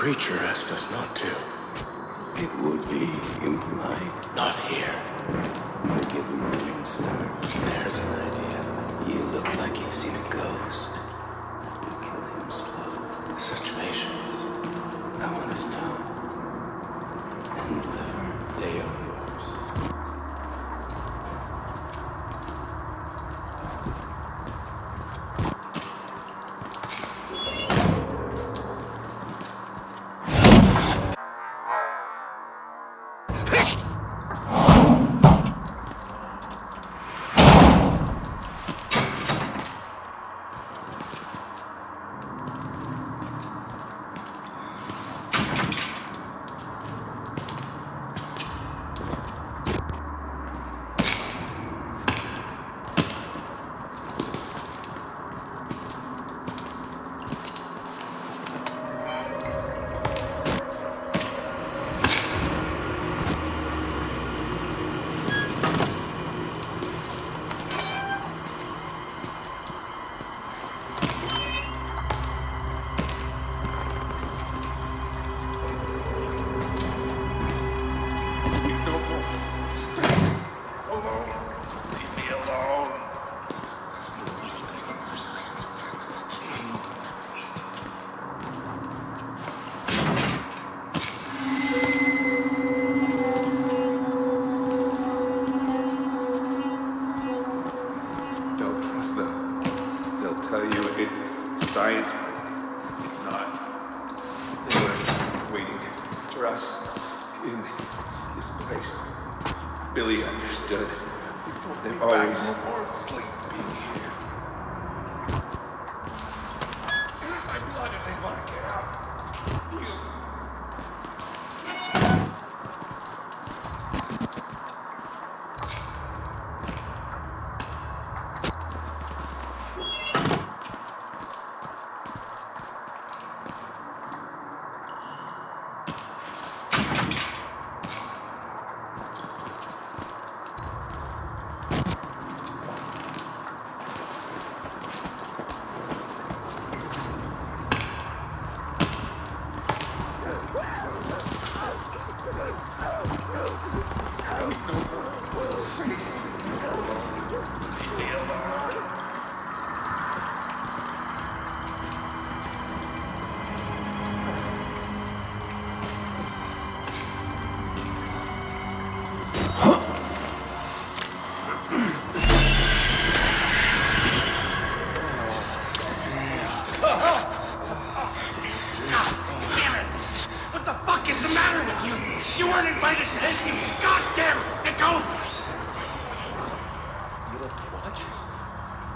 preacher asked us not to. It would be impolite. Not here. We're given warning, start. There's an idea. You look like you've seen a ghost. We kill him slow. Such patience. I want to stop.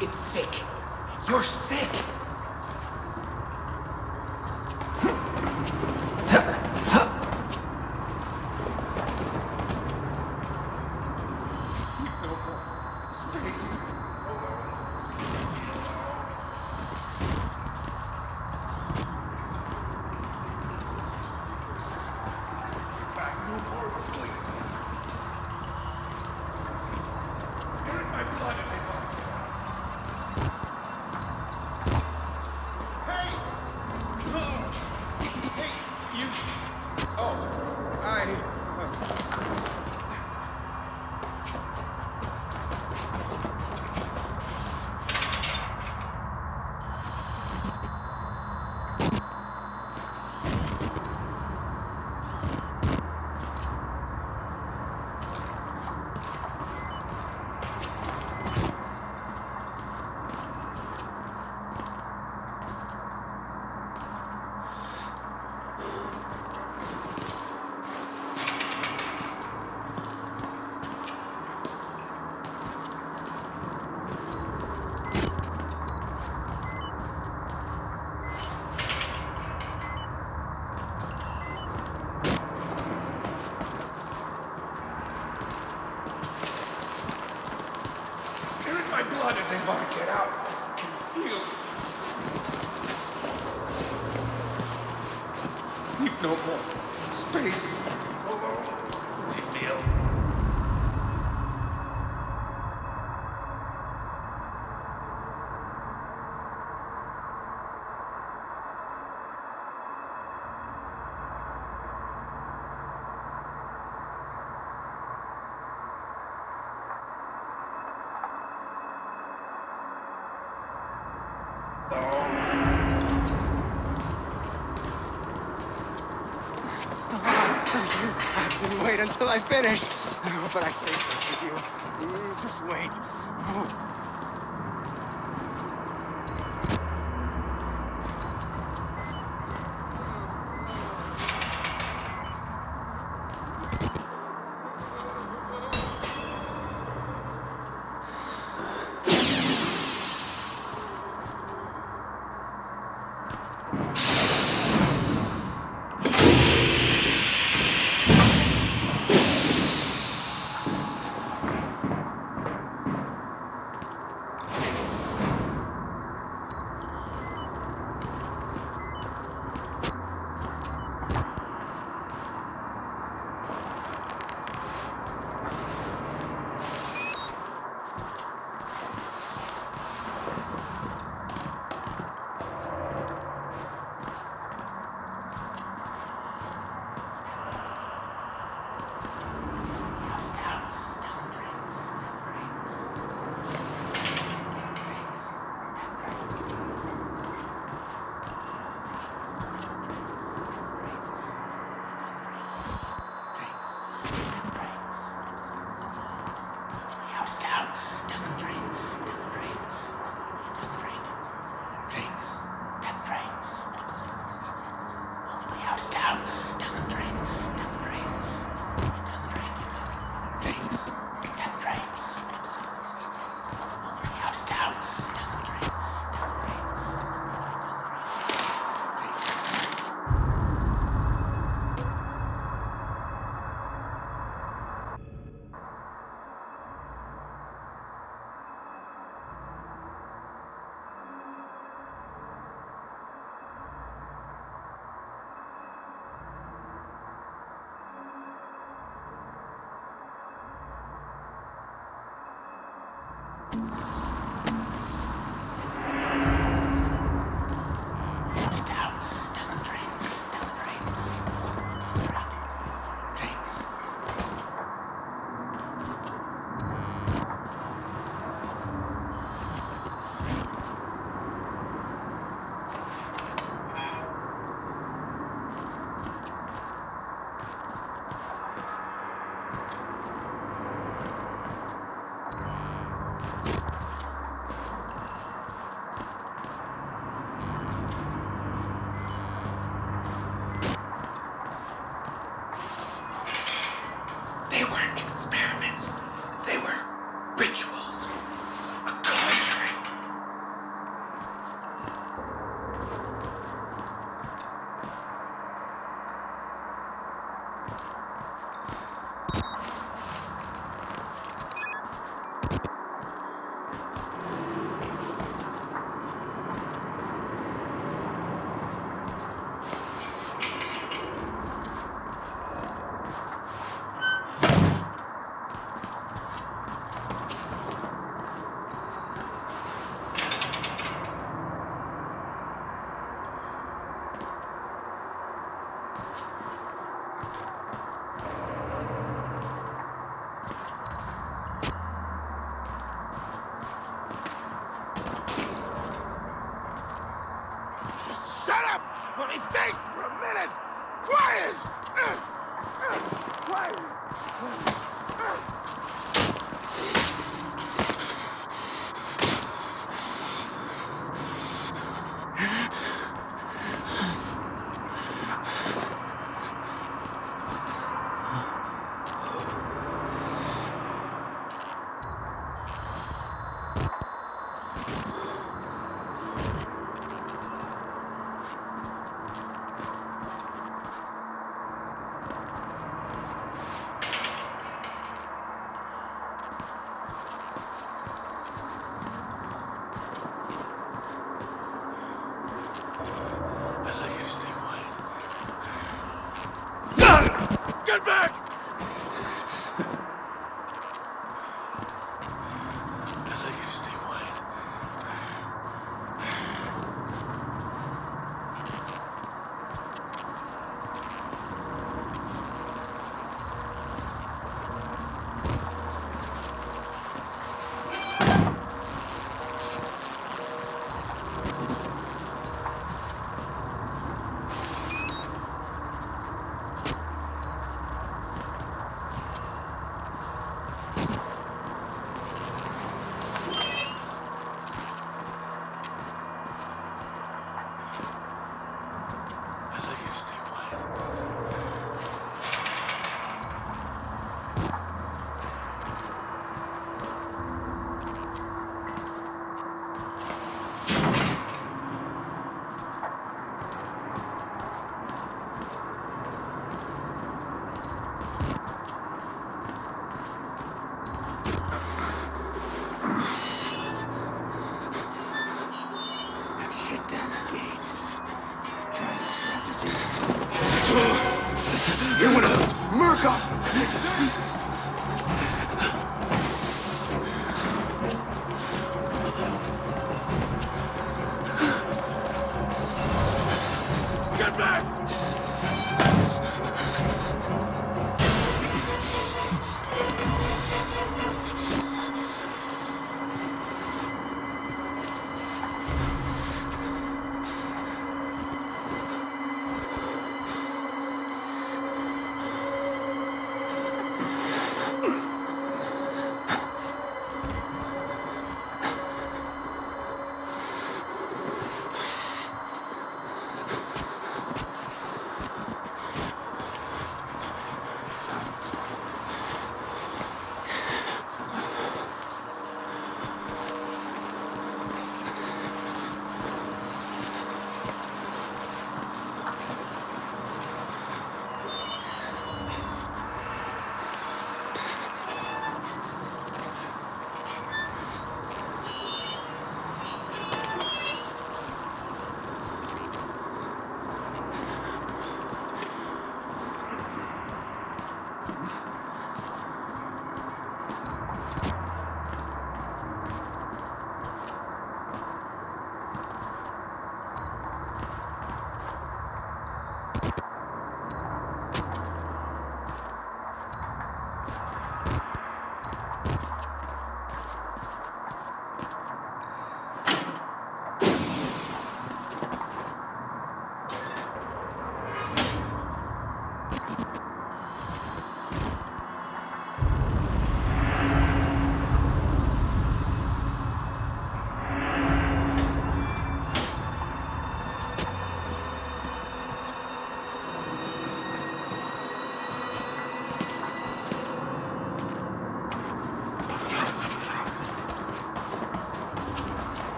It's sick. You're sick! wait until I finish. But I say so to you. Mm, just wait. Oh.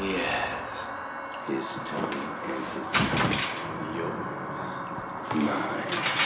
Yes, His tongue and his yours. mine.